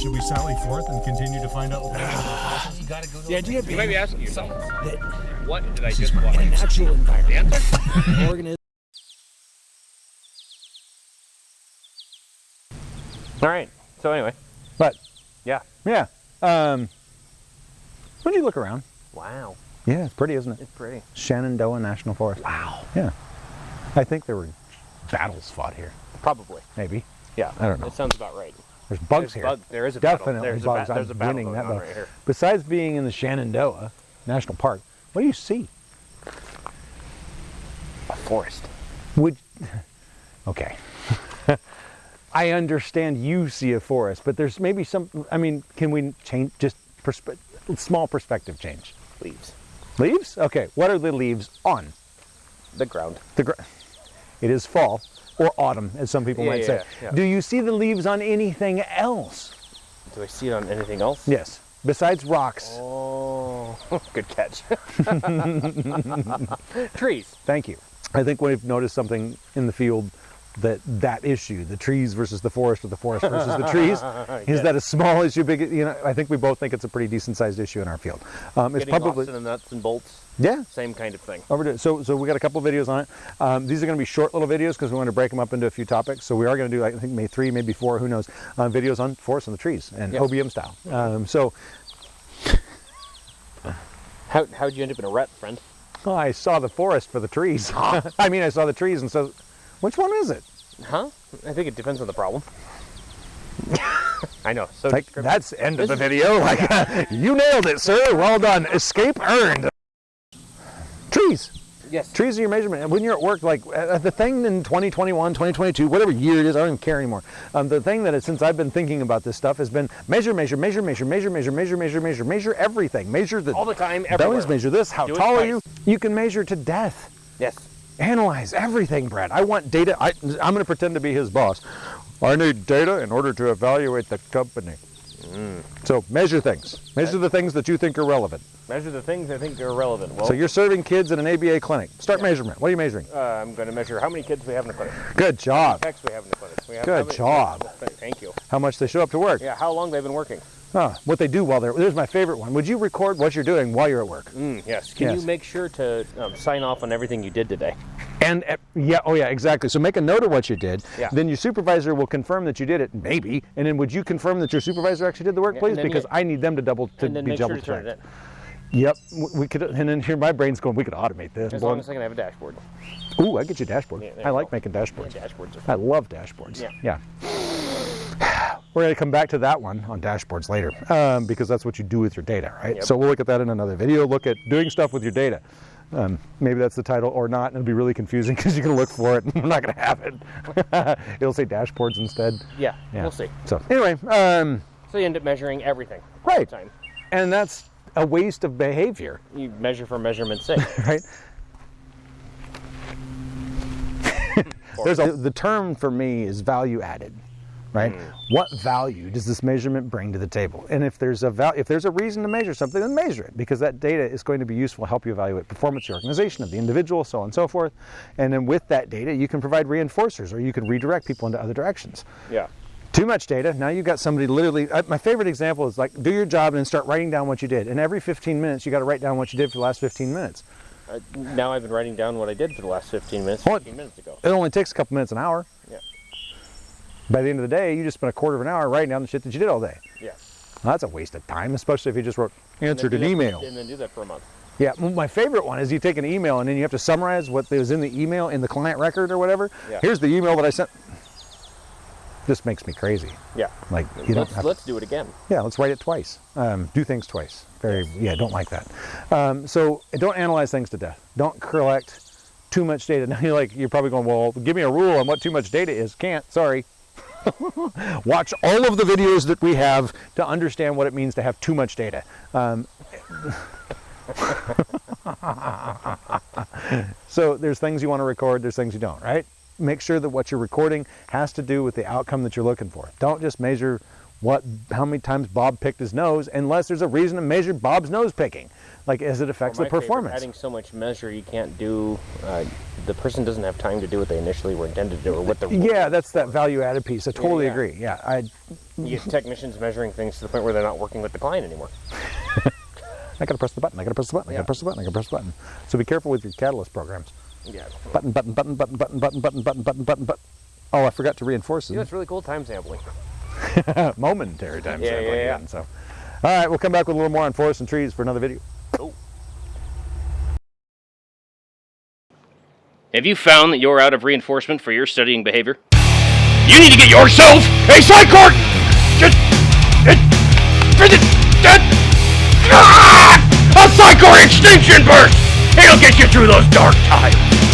should we sally forth and continue to find out? You gotta go to The idea You being might be asking yourself, that what did I just watch? in a natural The environment, answer? organism. All right. So anyway, But yeah. yeah, um, when you look around, Wow, yeah, it's pretty, isn't it? it's pretty. Shenandoah National Forest. Wow. Yeah, I think there were battles fought here. Probably. Maybe Yeah. I don't know. That sounds about right. There's bugs There's here. bug- there is. Definitely There's bugs. ba- there's I'm winning that battle. right here. Besides being in the Shenandoah National Park, what do you see? A forest. Would okay. I understand you see a forest, but there's maybe some. I mean, can we change just perspe- small perspective change? Leaves. Leaves? Okay. What are the leaves on? The ground. The ground. it is fall or autumn, as some people Yeah, might yeah, say. yeah. Do you see the leaves on anything else? Do I see it on anything else? Yes. Besides rocks. Oh, good catch. Trees. Thank you. I think we've noticed something in the field that that issue, the trees versus the forest or the forest versus the trees, is that a small issue? Big, you know, I think we both think it's a pretty decent sized issue in our field. Um, it's probably lost in nuts and bolts. yeah. Same kind of thing. Over to, so, so we got a couple videos on it. Um, these are going to be short little videos because we want to break them up into a few topics. So we are going to do, I think, maybe three, maybe four, who knows, uh, videos on forests and the trees and Yes. OBM style. Um, so How how'd you end up in a rut, friend? oh, I saw the forest for the trees. I mean, I saw the trees, and so which one is it? Huh? I think it depends on the problem. I know. So Like that's end of the video. Like you nailed it, sir. Well done. Escape earned. Trees. yes. Trees are your measurement. And when you're at work, like uh, the thing in 2021, 2022, whatever year it is, I don't even care anymore. Um, the thing that is, since I've been thinking about this stuff has been measure, measure, measure, measure, measure, measure, measure, measure, measure, measure everything. Measure the All the time, bellies, measure this. How Do tall are you? You can measure to death. Yes. Analyze everything, Brad. I want data. I, I'm going to pretend to be his boss. I need data in order to evaluate the company. Mm. So measure things. Measure the things that you think are relevant. Measure the things I think are relevant. Well, So you're serving kids in an ABA clinic. Start measurement. What are you measuring? uh, I'm going to measure how many kids we have in the clinic. Good job. Techs we have in the clinic. We have Good many- job. Thank you. How much they show up to work. Yeah. How long they've been working? Huh, what they do while they're. There's my favorite one. Would you record what you're doing while you're at work? Mm, yes. Can Yes. you make sure to um, sign off on everything you did today? And uh, yeah, oh yeah, exactly. So make a note of what you did. Yeah. Then your supervisor will confirm that you did it, maybe. And then would you confirm that your supervisor actually did the work, Yeah, please? Because you- I need them to double to and then be make sure double turn checked. it. Yep, we could. And then here, my brain's going. We could automate this. As long as I can have a dashboard. Ooh, I get you dashboard. Yeah, I like go. making dashboards. Yeah, dashboards I love dashboards. Yeah. We're going to come back to that one on dashboards later um, because that's what you do with your data, right? Yep. So we'll look at that in another video. Look at doing stuff with your data. Um, maybe that's the title or not, and it'll be really confusing because going to look for it and we're not going to have it. it'll say dashboards instead. Yeah, Yeah. We'll see. So anyway, um, So you end up measuring everything. Right. time. and that's a waste of behavior, You measure for measurement's sake. right? There's a, the term for me is value added, right? What value does this measurement bring to the table? And if there's a val- if there's a reason to measure something, then measure it because that data is going to be useful, to help you evaluate performance the organization, of the individual, so on and so forth. And then with that data, you can provide reinforcers or you can redirect people into other directions. yeah. Too much data. Now you've got somebody literally. Uh, my favorite example is like do your job and then start writing down what you did. And every 15 minutes, you got to write down what you did for the last 15 minutes. Uh, now I've been writing down what I did for the last 15 minutes. What? 15 minutes ago. It only takes a couple minutes an hour. Yeah. By the end of the day, you just spent a quarter of an hour writing down the shit that you did all day. Yeah. Well, that's a waste of time, especially if you just wrote answered an that- email. And then do that for a month. Yeah, my favorite one is you take an email and then you have to summarize what was in the email in the client record or whatever. Yeah. Here's the email that I sent. This makes me crazy. Yeah. Like you don't let's, have. let's do it again. Yeah, let's write it twice. Um, do things twice. Very, yeah, don't like that. Um, so don't analyze things to death. Don't collect too much data. Now you're like, you're probably going, well, give me a rule on what too much data is. Can't, sorry. Watch all of the videos that we have to understand what it means to have too much data. Um, so there's things you want to record, there's things you don't, right? Make sure that what you're recording has to do with the outcome that you're looking for. Don't just measure what how many times Bob picked his nose unless there's a reason to measure Bob's nose picking. Like as it affects the favorite, performance. Adding so much measure, you can't do. Uh, the person doesn't have time to do what they initially were intended to do, or what the Yeah, that's that value added piece. I totally yeah. agree. Yeah, I You get technicians measuring things to the point where they're not working with the client anymore. I gotta press the button. I gotta press the button. I Yeah. gotta press the button. I gotta press the button. So be careful with your catalyst programs. Yeah. Button, button, button, button, button, button, button, button, button, button, button. Oh, I forgot to reinforce You know, it. it's really cool time sampling. Momentary time Yeah, sampling yeah, yeah. again. So, all right, we'll come back with a little more on forests and trees for another video. Oh. Have you found that you're out of reinforcement for your studying behavior? You need to get yourself a Psychort! Just, ah! A Psychort Extinction Burst! It'll get you through those dark times!